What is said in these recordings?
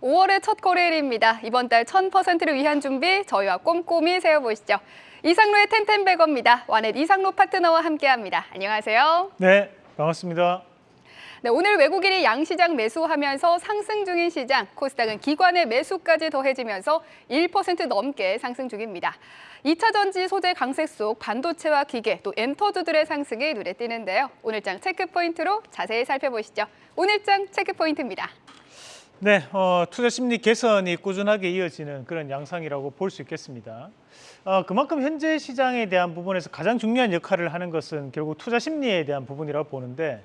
5월의 첫 거래일입니다. 이번 달 1000%를 위한 준비 저희와 꼼꼼히 세워보시죠. 이상로의 텐텐백어입니다. 와넷 이상로 파트너와 함께합니다. 안녕하세요. 네, 반갑습니다. 네, 오늘 외국인이 양시장 매수하면서 상승 중인 시장, 코스닥은 기관의 매수까지 더해지면서 1% 넘게 상승 중입니다. 2차 전지 소재 강세 속 반도체와 기계, 또 엔터주들의 상승이 눈에 띄는데요. 오늘장 체크 포인트로 자세히 살펴보시죠. 오늘장 체크 포인트입니다. 네, 어, 투자 심리 개선이 꾸준하게 이어지는 그런 양상이라고 볼 수 있겠습니다. 어, 그만큼 현재 시장에 대한 부분에서 가장 중요한 역할을 하는 것은 결국 투자 심리에 대한 부분이라고 보는데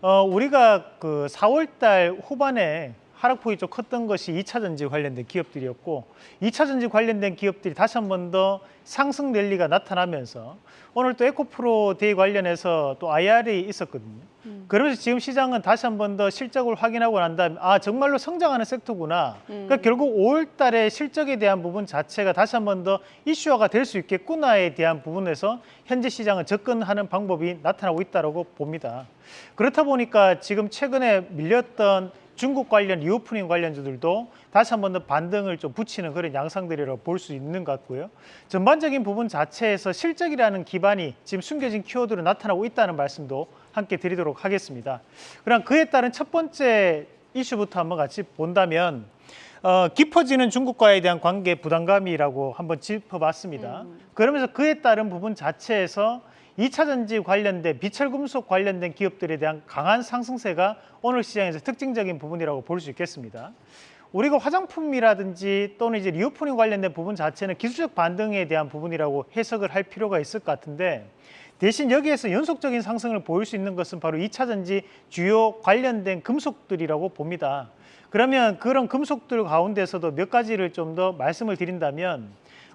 어, 우리가 그 4월 달 후반에 하락폭이 좀 컸던 것이 2차 전지 관련된 기업들이었고 2차 전지 관련된 기업들이 다시 한 번 더 상승 랠리가 나타나면서 오늘 또 에코프로 데이 관련해서 또 IR이 있었거든요. 그러면서 지금 시장은 다시 한 번 더 실적을 확인하고 난 다음에 아 정말로 성장하는 섹터구나. 그러니까 결국 5월 달에 실적에 대한 부분 자체가 다시 한 번 더 이슈화가 될 수 있겠구나에 대한 부분에서 현재 시장은 접근하는 방법이 나타나고 있다고 봅니다. 그렇다 보니까 지금 최근에 밀렸던 중국 관련 리오프닝 관련주들도 다시 한 번 더 반등을 좀 붙이는 그런 양상들이라고 볼 수 있는 것 같고요. 전반적인 부분 자체에서 실적이라는 기반이 지금 숨겨진 키워드로 나타나고 있다는 말씀도 함께 드리도록 하겠습니다. 그럼 그에 따른 첫 번째 이슈부터 한번 같이 본다면 어, 깊어지는 중국과에 대한 관계 부담감이라고 한번 짚어봤습니다. 그러면서 그에 따른 부분 자체에서 2차 전지 관련된 비철 금속 관련된 기업들에 대한 강한 상승세가 오늘 시장에서 특징적인 부분이라고 볼 수 있겠습니다. 우리가 화장품이라든지 또는 이제 리오프닝 관련된 부분 자체는 기술적 반등에 대한 부분이라고 해석을 할 필요가 있을 것 같은데 대신 여기에서 연속적인 상승을 보일 수 있는 것은 바로 2차 전지 주요 관련된 금속들이라고 봅니다. 그러면 그런 금속들 가운데서도 몇 가지를 좀 더 말씀을 드린다면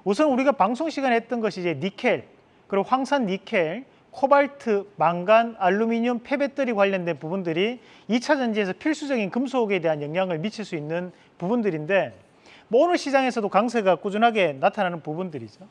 우선 우리가 방송 시간에 했던 것이 이제 니켈, 그리고 황산 니켈, 코발트, 망간, 알루미늄, 폐배터리 관련된 부분들이 2차 전지에서 필수적인 금속에 대한 영향을 미칠 수 있는 부분들인데 뭐 오늘 시장에서도 강세가 꾸준하게 나타나는 부분들이죠.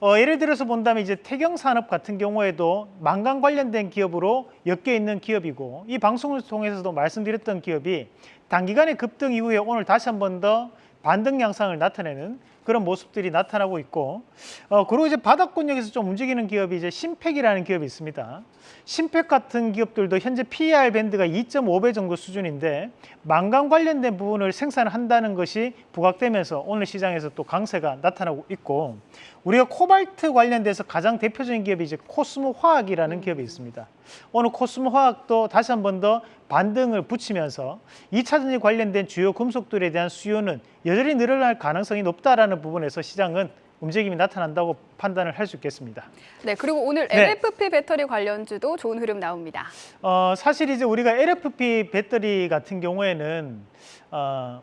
어, 예를 들어서 본다면 이제 태경산업 같은 경우에도 망간 관련된 기업으로 엮여 있는 기업이고 이 방송을 통해서도 말씀드렸던 기업이 단기간의 급등 이후에 오늘 다시 한 번 더 반등 양상을 나타내는 그런 모습들이 나타나고 있고 어, 그리고 이제 바닥권역에서 좀 움직이는 기업이 이제 신팩이라는 기업이 있습니다. 신팩 같은 기업들도 현재 PER 밴드가 2.5배 정도 수준인데 망간 관련된 부분을 생산한다는 것이 부각되면서 오늘 시장에서 또 강세가 나타나고 있고 우리가 코발트 관련돼서 가장 대표적인 기업이 이제 코스모 화학이라는 기업이 있습니다. 오늘 코스모 화학도 다시 한 번 더 반등을 붙이면서 2차 전지 관련된 주요 금속들에 대한 수요는 여전히 늘어날 가능성이 높다라는 부분에서 시장은 움직임이 나타난다고 판단을 할 수 있겠습니다. 네, 그리고 오늘 네. LFP 배터리 관련주도 좋은 흐름 나옵니다. 어, 사실 이제 우리가 LFP 배터리 같은 경우에는 어,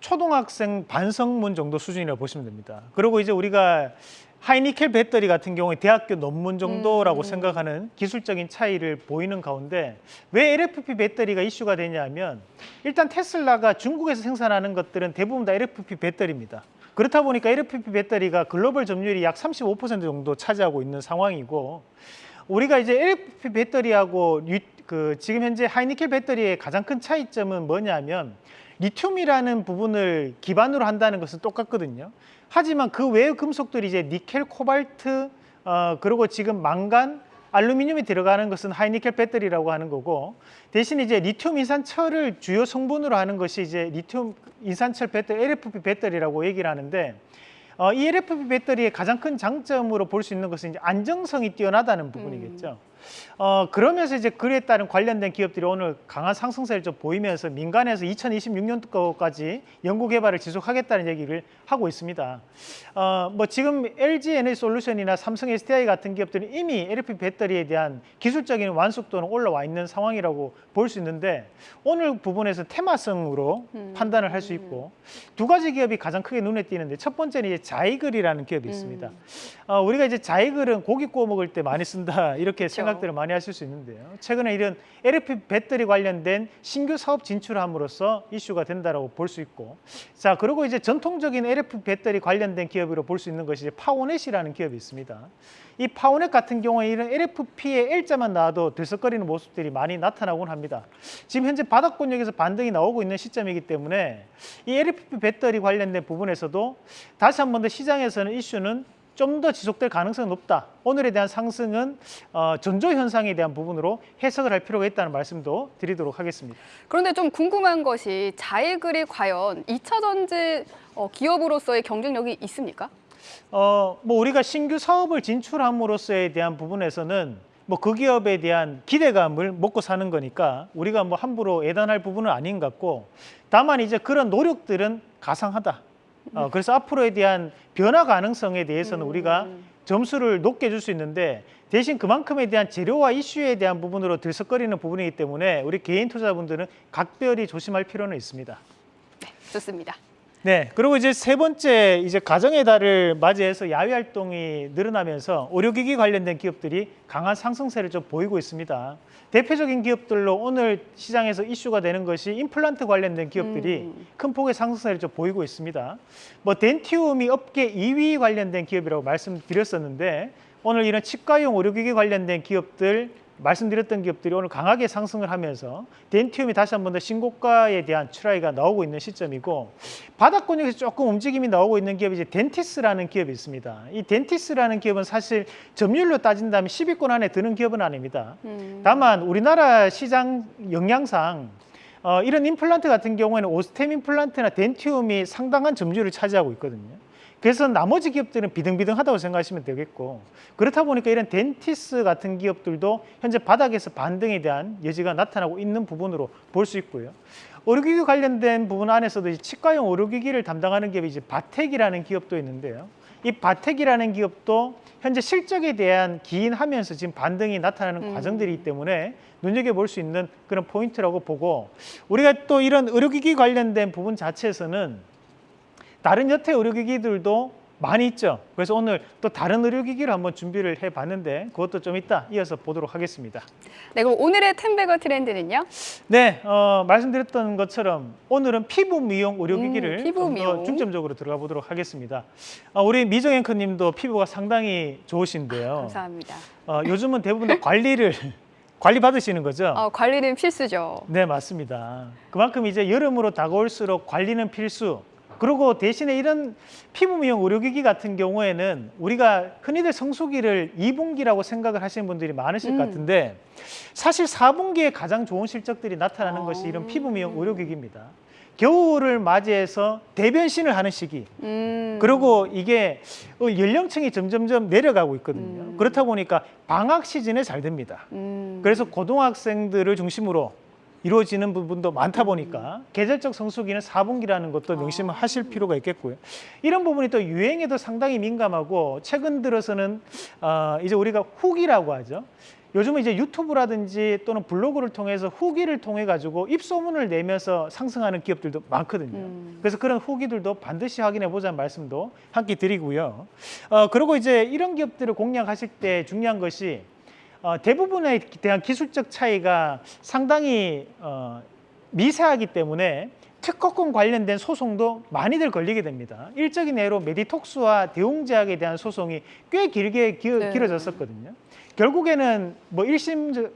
초등학생 반성문 정도 수준이라고 보시면 됩니다. 그리고 이제 우리가 하이니켈 배터리 같은 경우에 대학교 논문 정도라고 음. 생각하는 기술적인 차이를 보이는 가운데 왜 LFP 배터리가 이슈가 되냐면 일단 테슬라가 중국에서 생산하는 것들은 대부분 다 LFP 배터리입니다. 그렇다 보니까 LFP 배터리가 글로벌 점유율이 약 35% 정도 차지하고 있는 상황이고 우리가 이제 LFP 배터리하고 리- 그 지금 현재 하이니켈 배터리의 가장 큰 차이점은 뭐냐면 리튬이라는 부분을 기반으로 한다는 것은 똑같거든요. 하지만 그 외의 금속들이 이제 니켈, 코발트, 어, 그리고 지금 망간, 알루미늄이 들어가는 것은 하이니켈 배터리라고 하는 거고 대신 이제 리튬 인산철을 주요 성분으로 하는 것이 이제 리튬 인산철 배터리, LFP 배터리라고 얘기를 하는데 어, 이 LFP 배터리의 가장 큰 장점으로 볼 수 있는 것은 이제 안정성이 뛰어나다는 부분이겠죠. 어, 그러면서 이제 그에 따른 관련된 기업들이 오늘 강한 상승세를 좀 보이면서 민간에서 2026년도까지 연구 개발을 지속하겠다는 얘기를 하고 있습니다. 어, 뭐 지금 LG 에너지 솔루션이나 삼성 SDI 같은 기업들은 이미 LFP 배터리에 대한 기술적인 완숙도는 올라와 있는 상황이라고 볼 수 있는데 오늘 부분에서 테마성으로 판단을 할 수 있고 두 가지 기업이 가장 크게 눈에 띄는데 첫 번째는 이제 자이글이라는 기업이 있습니다. 어, 우리가 이제 자이글은 고기 구워 먹을 때 많이 쓴다 이렇게 생각을 생각들을 많이 하실 수 있는데요. 최근에 이런 LFP 배터리 관련된 신규 사업 진출함으로써 이슈가 된다라고 볼 수 있고, 자 그리고 이제 전통적인 LFP 배터리 관련된 기업으로 볼 수 있는 것이 파워넷이라는 기업이 있습니다. 이 파워넷 같은 경우에 이런 LFP의 L자만 나와도 들썩거리는 모습들이 많이 나타나곤 합니다. 지금 현재 바닥권역에서 반등이 나오고 있는 시점이기 때문에 이 LFP 배터리 관련된 부분에서도 다시 한 번 더 시장에서는 이슈는 좀 더 지속될 가능성이 높다. 오늘에 대한 상승은 어, 전조 현상에 대한 부분으로 해석을 할 필요가 있다는 말씀도 드리도록 하겠습니다. 그런데 좀 궁금한 것이 자일글이 과연 2차 전지 어, 기업으로서의 경쟁력이 있습니까? 어, 뭐 우리가 신규 사업을 진출함으로써에 대한 부분에서는 뭐그 기업에 대한 기대감을 먹고 사는 거니까 우리가 뭐 함부로 애단할 부분은 아닌 것 같고 다만 이제 그런 노력들은 가상하다. 어, 그래서 앞으로에 대한 변화 가능성에 대해서는 우리가 점수를 높게 줄 수 있는데 대신 그만큼에 대한 재료와 이슈에 대한 부분으로 들썩거리는 부분이기 때문에 우리 개인 투자분들은 각별히 조심할 필요는 있습니다. 좋습니다. 네, 그리고 이제 세 번째 이제 가정의 달을 맞이해서 야외 활동이 늘어나면서 의료기기 관련된 기업들이 강한 상승세를 좀 보이고 있습니다. 대표적인 기업들로 오늘 시장에서 이슈가 되는 것이 임플란트 관련된 기업들이 음. 큰 폭의 상승세를 좀 보이고 있습니다. 뭐 덴티움이 업계 2위 관련된 기업이라고 말씀드렸었는데 오늘 이런 치과용 의료기기 관련된 기업들 말씀드렸던 기업들이 오늘 강하게 상승을 하면서 덴티움이 다시 한 번 더 신고가에 대한 출하가 나오고 있는 시점이고 바닥권역에서 조금 움직임이 나오고 있는 기업이 이제 덴티스라는 기업이 있습니다. 이 덴티스라는 기업은 사실 점유율로 따진다면 10위권 안에 드는 기업은 아닙니다. 음. 다만 우리나라 시장 영향상 어, 이런 임플란트 같은 경우에는 오스템 임플란트나 덴티움이 상당한 점유율을 차지하고 있거든요. 그래서 나머지 기업들은 비등비등하다고 생각하시면 되겠고 그렇다 보니까 이런 덴티스 같은 기업들도 현재 바닥에서 반등에 대한 여지가 나타나고 있는 부분으로 볼 수 있고요. 의료기기 관련된 부분 안에서도 이제 치과용 의료기기를 담당하는 기업이 이제 바텍이라는 기업도 있는데요. 이 바텍이라는 기업도 현재 실적에 대한 기인하면서 지금 반등이 나타나는 음. 과정들이기 때문에 눈여겨볼 수 있는 그런 포인트라고 보고 우리가 또 이런 의료기기 관련된 부분 자체에서는 다른 여태 의료기기들도 많이 있죠. 그래서 오늘 또 다른 의료기기를 한번 준비를 해봤는데 그것도 좀 이따 이어서 보도록 하겠습니다. 네, 그럼 오늘의 텐베거 트렌드는요? 네, 어, 말씀드렸던 것처럼 오늘은 피부 미용 의료기기를 음, 피부 미용. 중점적으로 들어가 보도록 하겠습니다. 어, 우리 미정 앵커님도 피부가 상당히 좋으신데요. 감사합니다. 어, 요즘은 대부분 다 관리를 관리 받으시는 거죠? 어, 관리는 필수죠. 네, 맞습니다. 그만큼 이제 여름으로 다가올수록 관리는 필수. 그리고 대신에 이런 피부 미용 의료기기 같은 경우에는 우리가 흔히들 성수기를 2분기라고 생각을 하시는 분들이 많으실 음. 것 같은데 사실 4분기에 가장 좋은 실적들이 나타나는 아. 것이 이런 피부 미용 의료기기입니다. 겨울을 맞이해서 대변신을 하는 시기. 음. 그리고 이게 어, 연령층이 점점점 내려가고 있거든요. 음. 그렇다 보니까 방학 시즌에 잘 됩니다. 음. 그래서 고등학생들을 중심으로 이루어지는 부분도 많다 보니까 계절적 성수기는 4분기라는 것도 명심하실 필요가 있겠고요. 이런 부분이 또 유행에도 상당히 민감하고 최근 들어서는 어, 이제 우리가 후기라고 하죠. 요즘은 이제 유튜브라든지 또는 블로그를 통해서 후기를 통해 가지고 입소문을 내면서 상승하는 기업들도 많거든요. 음. 그래서 그런 후기들도 반드시 확인해 보자는 말씀도 함께 드리고요. 어, 그리고 이제 이런 기업들을 공략하실 때 중요한 것이 어, 대부분에 대한 기술적 차이가 상당히 어, 미세하기 때문에 특허권 관련된 소송도 많이들 걸리게 됩니다. 일적인 예로 메디톡스와 대웅제약에 대한 소송이 꽤 길게 기, 네. 길어졌었거든요. 결국에는 뭐 1심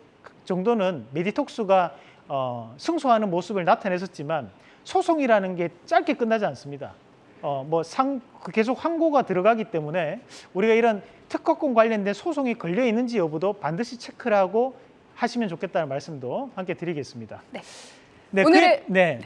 정도는 메디톡스가 어, 승소하는 모습을 나타냈었지만 소송이라는 게 짧게 끝나지 않습니다. 어, 뭐 상, 계속 항고가 들어가기 때문에 우리가 이런 특허권 관련된 소송이 걸려 있는지 여부도 반드시 체크를 하고 하시면 좋겠다는 말씀도 함께 드리겠습니다. 네. 네, 오늘의- 그, 네.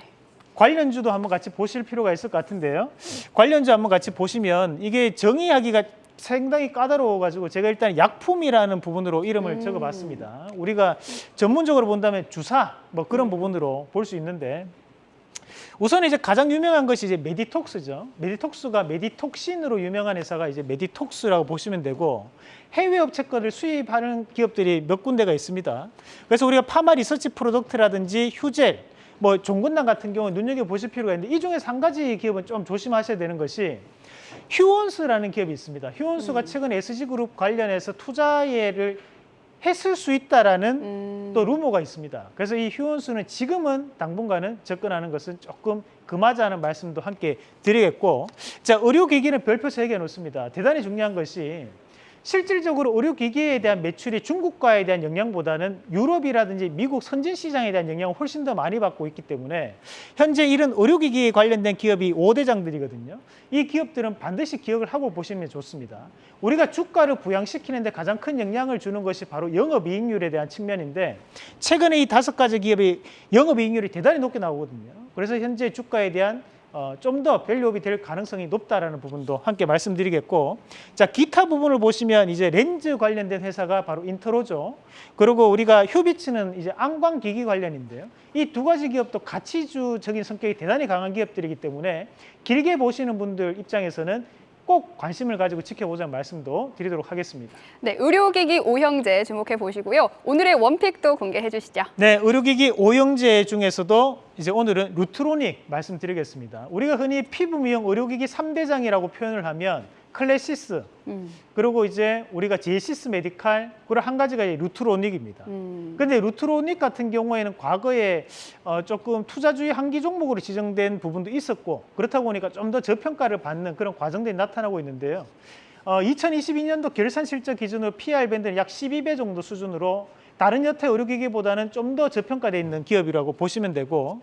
관련주도 한번 같이 보실 필요가 있을 것 같은데요. 관련주 한번 같이 보시면 이게 정의하기가 상당히 까다로워가지고 제가 일단 약품이라는 부분으로 이름을 음. 적어봤습니다. 우리가 전문적으로 본다면 주사 뭐 그런 부분으로 볼 수 있는데 우선 이제 가장 유명한 것이 이제 메디톡스죠. 메디톡스가 메디톡신으로 유명한 회사가 이제 메디톡스라고 보시면 되고 해외 업체 거를 수입하는 기업들이 몇 군데가 있습니다. 그래서 우리가 파마 리서치 프로덕트라든지 휴젤, 뭐 종근당 같은 경우 눈여겨 보실 필요가 있는데 이 중에서 한 가지 기업은 좀 조심하셔야 되는 것이 휴원스라는 기업이 있습니다. 휴원스가 최근 SG 그룹 관련해서 투자예를 했을 수 있다라는 음. 또 루머가 있습니다. 그래서 이 휴원수는 지금은 당분간은 접근하는 것은 조금 금하자는 말씀도 함께 드리겠고 자 의료기기는 별표 세개 놓습니다. 대단히 중요한 것이 실질적으로 의료기기에 대한 매출이 중국과에 대한 영향보다는 유럽이라든지 미국 선진 시장에 대한 영향을 훨씬 더 많이 받고 있기 때문에 현재 이런 의료기기에 관련된 기업이 5대장들이거든요. 이 기업들은 반드시 기억을 하고 보시면 좋습니다. 우리가 주가를 부양시키는 데 가장 큰 영향을 주는 것이 바로 영업이익률에 대한 측면인데 최근에 이 다섯 가지 기업이 영업이익률이 대단히 높게 나오거든요. 그래서 현재 주가에 대한 어, 좀 더 밸류업이 될 가능성이 높다라는 부분도 함께 말씀드리겠고 자 기타 부분을 보시면 이제 렌즈 관련된 회사가 바로 인터로죠. 그리고 우리가 휴비츠는 이제 안광기기 관련인데요. 이 두 가지 기업도 가치주적인 성격이 대단히 강한 기업들이기 때문에 길게 보시는 분들 입장에서는 꼭 관심을 가지고 지켜보자는 말씀도 드리도록 하겠습니다. 네, 의료기기 오형제 주목해 보시고요. 오늘의 원픽도 공개해 주시죠. 네, 의료기기 오형제 중에서도 이제 오늘은 루트로닉 말씀드리겠습니다. 우리가 흔히 피부 미용 의료기기 삼대장이라고 표현을 하면 클래시스, 음. 그리고 이제 우리가 제이시스 메디칼, 그리고 한 가지가 루트로닉입니다. 음. 근데 루트로닉 같은 경우에는 과거에 어 조금 투자주의 한기 종목으로 지정된 부분도 있었고 그렇다 보니까 좀 더 저평가를 받는 그런 과정들이 나타나고 있는데요. 어 2022년도 결산 실적 기준으로 PR 밴드는 약 12배 정도 수준으로 다른 여타 의료기기보다는 좀 더 저평가되어 있는 기업이라고 보시면 되고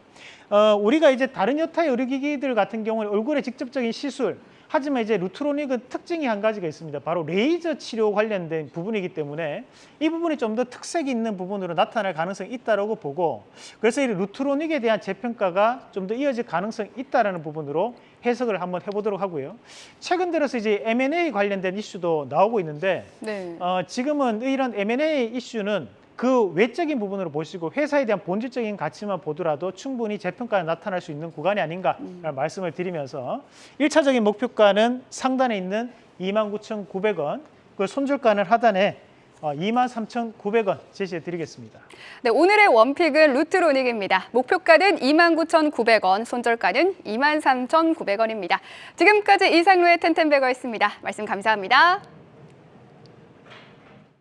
어 우리가 이제 다른 여타 의료기기들 같은 경우는 얼굴에 직접적인 시술 하지만 이제 루트로닉은 특징이 한 가지가 있습니다. 바로 레이저 치료 관련된 부분이기 때문에 이 부분이 좀 더 특색이 있는 부분으로 나타날 가능성이 있다라고 보고 그래서 이 루트로닉에 대한 재평가가 좀 더 이어질 가능성이 있다라는 부분으로 해석을 한번 해보도록 하고요. 최근 들어서 이제 M&A 관련된 이슈도 나오고 있는데 네. 어, 지금은 이런 M&A 이슈는 그 외적인 부분으로 보시고 회사에 대한 본질적인 가치만 보더라도 충분히 재평가가 나타날 수 있는 구간이 아닌가라는 말씀을 드리면서 일차적인 목표가는 상단에 있는 29,900원, 그 손절가는 하단에 어, 23,900원 제시해 드리겠습니다. 네, 오늘의 원픽은 루트로닉입니다. 목표가는 29,900원, 손절가는 23,900원입니다. 지금까지 이상로의 텐텐베거였습니다. 말씀 감사합니다.